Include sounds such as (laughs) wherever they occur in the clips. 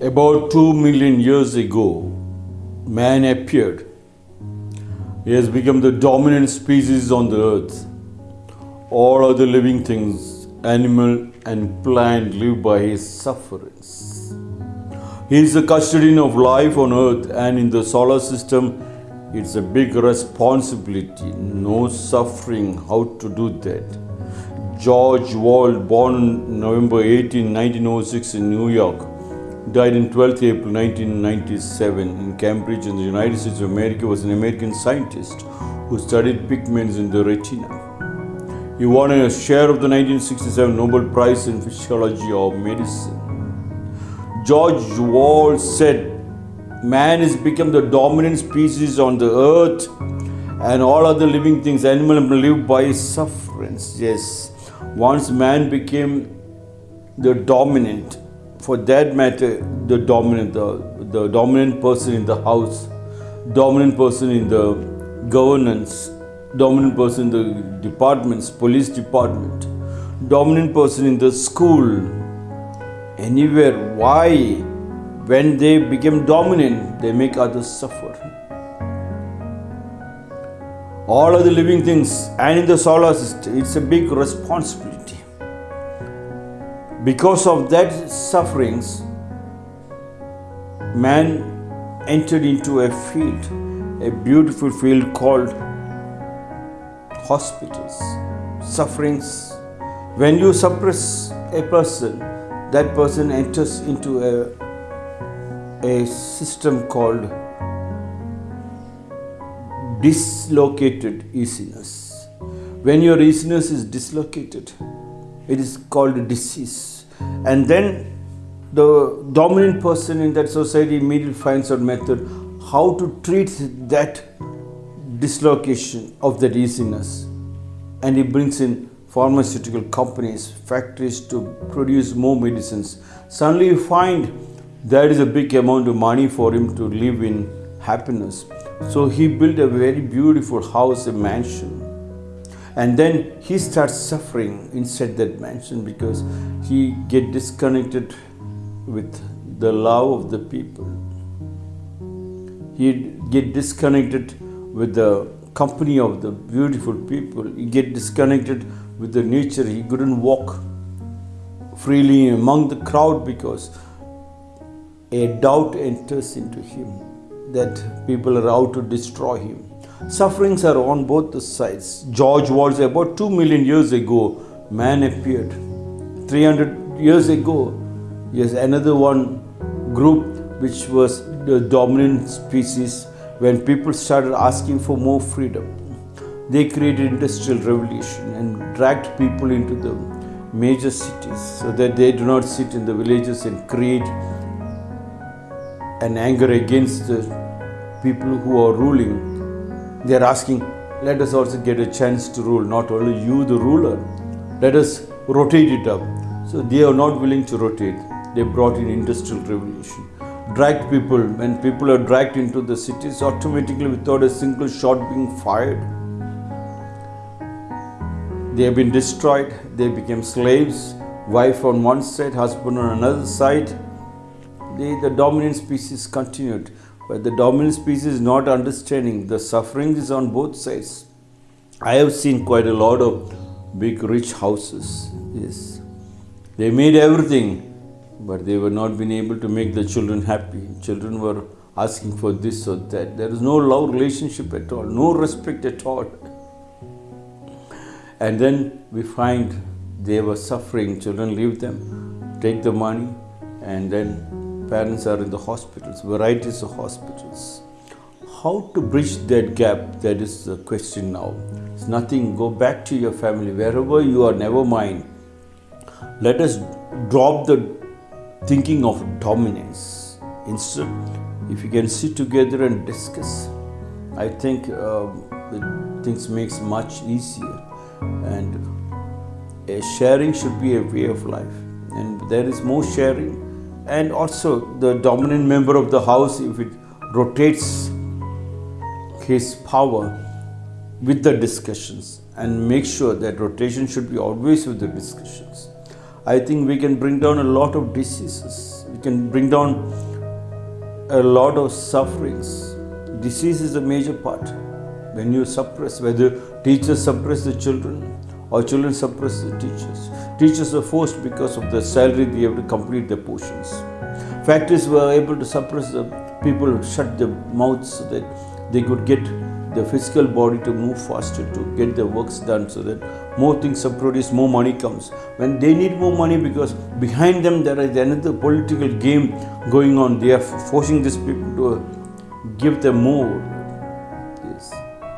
About two million years ago, man appeared. He has become the dominant species on the earth. All other living things, animal and plant, live by his sufferings. He is the custodian of life on earth and in the solar system. It's a big responsibility. No suffering. How to do that? George Wald, born November 18, 1906 in New York, died in 12th April 1997 in Cambridge in the United States of America, was an American scientist who studied pigments in the retina. He won a share of the 1967 Nobel Prize in Physiology or Medicine. George Wald said, Man has become the dominant species on the earth, and all other living things, animals, live by sufferance. Yes, once man became the dominant, for that matter, the dominant, the, the dominant person in the house, dominant person in the governance, dominant person in the departments, police department, dominant person in the school, anywhere. Why? When they become dominant, they make others suffer. All of the living things and in the solar system, it's a big responsibility. Because of that sufferings, man entered into a field, a beautiful field called hospitals. Sufferings. When you suppress a person, that person enters into a a system called dislocated easiness. When your easiness is dislocated, it is called disease. And then the dominant person in that society immediately finds a method how to treat that dislocation of that easiness. And he brings in pharmaceutical companies, factories to produce more medicines. Suddenly you find there is a big amount of money for him to live in happiness. So he built a very beautiful house, a mansion. And then he starts suffering inside that mansion because he get disconnected with the love of the people. He get disconnected with the company of the beautiful people. He get disconnected with the nature. He couldn't walk freely among the crowd because a doubt enters into him that people are out to destroy him. Sufferings are on both sides. George was about 2 million years ago, man appeared. 300 years ago, yes, another one group which was the dominant species when people started asking for more freedom. They created industrial revolution and dragged people into the major cities so that they do not sit in the villages and create an anger against the people who are ruling. They are asking, let us also get a chance to rule, not only you, the ruler. Let us rotate it up. So they are not willing to rotate. They brought in industrial revolution. Dragged people, when people are dragged into the cities, automatically without a single shot being fired, they have been destroyed. They became slaves. Wife on one side, husband on another side the, the dominant species continued. But the dominant species is not understanding the suffering is on both sides. I have seen quite a lot of big rich houses. Yes. They made everything, but they were not being able to make the children happy. Children were asking for this or that. There is no love relationship at all, no respect at all. And then we find they were suffering. Children leave them, take the money, and then parents are in the hospitals, varieties of hospitals. How to bridge that gap? That is the question now. It's nothing. Go back to your family, wherever you are, never mind. Let us drop the thinking of dominance. Instead, if you can sit together and discuss, I think uh, things makes much easier. And a sharing should be a way of life. And there is more sharing and also the dominant member of the house if it rotates his power with the discussions and make sure that rotation should be always with the discussions i think we can bring down a lot of diseases We can bring down a lot of sufferings. Disease is a major part. When you suppress, whether teachers suppress the children or children suppress the teachers. Teachers are forced because of the salary they have to complete their portions. Factories were able to suppress the people, shut their mouths so that they could get the physical body to move faster to get their works done so that more things are produced, more money comes. When they need more money because behind them there is another political game going on. They are forcing these people to give them more. Yes.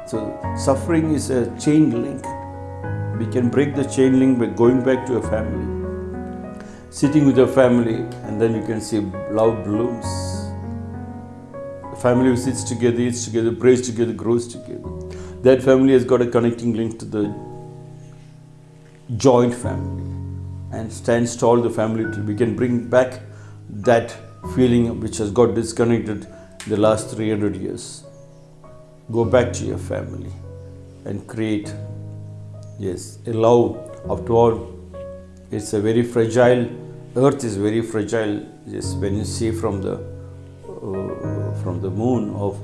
So suffering is a chain link. We can break the chain link by going back to your family. Sitting with your family and then you can see love blooms The family who sits together, eats together, prays together, grows together. That family has got a connecting link to the joint family and stands tall the family we can bring back that feeling which has got disconnected the last 300 years. Go back to your family and create, yes, a love. After all, it's a very fragile, earth is very fragile, yes, when you see from the uh, from the moon of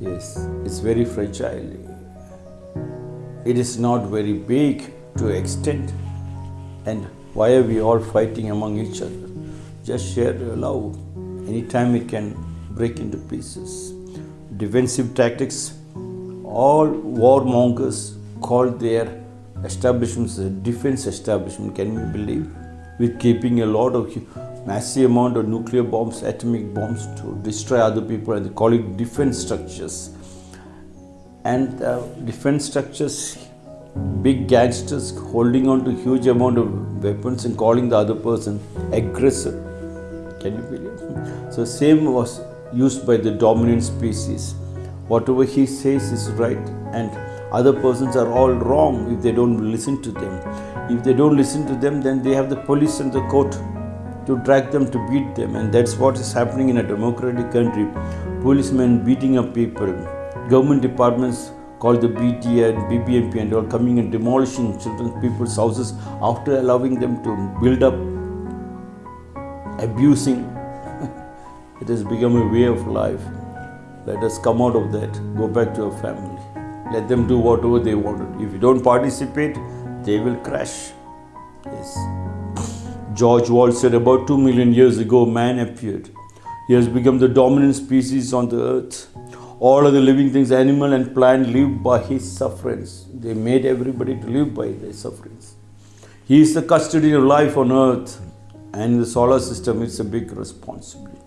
yes it's very fragile. It is not very big to extent and why are we all fighting among each other? Just share your love. Anytime it can break into pieces. Defensive tactics all warmongers call their establishments defense establishment can you believe with keeping a lot of massive amount of nuclear bombs, atomic bombs to destroy other people, and they call it defense structures. And uh, defense structures, big gangsters holding on to huge amount of weapons and calling the other person aggressor. Can you believe? So same was used by the dominant species. Whatever he says is right, and other persons are all wrong if they don't listen to them. If they don't listen to them, then they have the police and the court to drag them to beat them. And that's what is happening in a democratic country. Policemen beating up people. Government departments called the BDA and BBMP and all coming and demolishing children people's houses after allowing them to build up abusing. (laughs) It has become a way of life. Let us come out of that. Go back to our family let them do whatever they want if you don't participate they will crash yes George Wald said about 2 million years ago, man appeared. He has become the dominant species on the earth. All of the living things, animal and plant, live by his sufferance. They made everybody to live by their sufferance. He is the custodian of life on earth and in the solar system. It's a big responsibility.